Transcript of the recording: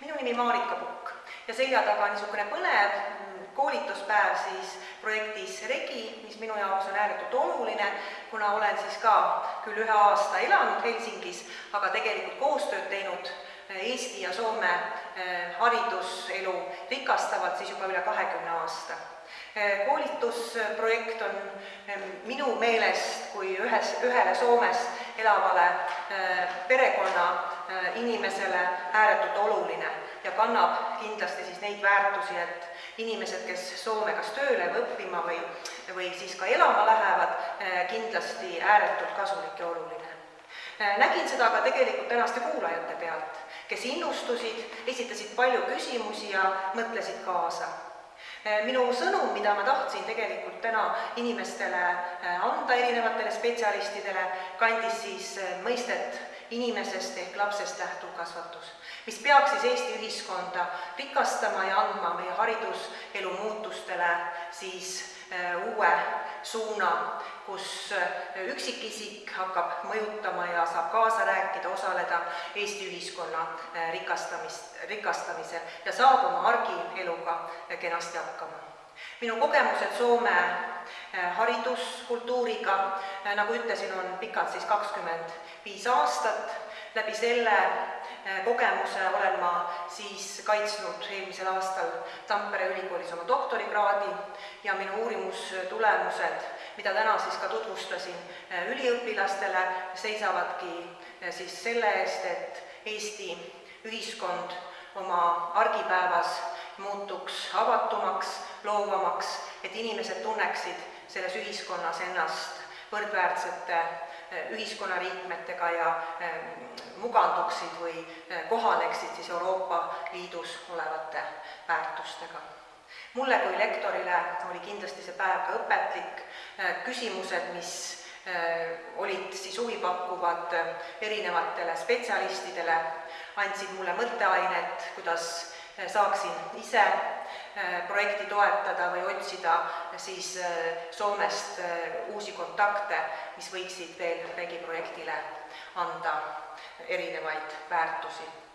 minu nimi Marika Pukk ja selja taga niisugune põnev koolituspäev siis projektis Regi, mis minu jaoks on ääretult oluline, kuna olen siis ka küll ühe aasta elanud Helsingis, aga tegelikult koostööd teinud eh, Eesti ja Soome eh, hariduselu rikastavalt siis juba üle kahekümne aasta. Eh, koolitusprojekt on minu meelest kui ühes, ühele Soomes elavale perekonna inimesele ääretult oluline ja kannab kindlasti siis neid väärtusi, et inimesed, kes Soome kas tööle või õppima või, või siis ka elama lähevad, kindlasti ääretult kasulik ja oluline. nägin seda ka tegelikult tänaste kuulajate pealt, kes innustusid, esitasid palju küsimusi ja mõtlesid kaasa Eh, minu sõnum, mida ma tahtsin tegelikult täna inimestele eh, anda, erinevatele spetsialistidele, kandis siis eh, mõistet inimesest ehk lapsest lähtuv kasvatus, mis peaks siis Eesti ühiskonda rikastama ja andma meie hariduselu muutustele siis uue suuna, kus üksikisik hakkab mõjutama ja saab kaasa rääkida, osaleda Eesti ühiskonna rikastamist, rikastamisel ja saab oma argieluga kenasti hakkama. minu kogemused Soome hariduskultuuriga, nagu ütlesin, on pikad siis kakskümmend viis aastat, läbi selle kogemuse olen ma siis kaitsnud eelmisel aastal Tampere ülikoolis oma doktorikraadi ja minu uurimustulemused, mida täna siis ka tutvustasin üliõpilastele, seisavadki siis selle eest, et Eesti ühiskond oma argipäevas muutuks avatumaks, loovamaks, et inimesed tunneksid selles ühiskonnas ennast võrdväärsete ühiskonnaliikmetega ja muganduksid või eh, kohaneksid siis Euroopa Liidus olevate väärtustega. mulle kui lektorile oli kindlasti see päev ka õpetlik, eh, küsimused, mis eh, olid siis huvipakkuvad erinevatele spetsialistidele, andsid mulle mõtteainet, kuidas saaksin ise projekti toetada või otsida siis Soomest uusi kontakte, mis võiksid veel Regi projektile anda erinevaid väärtusi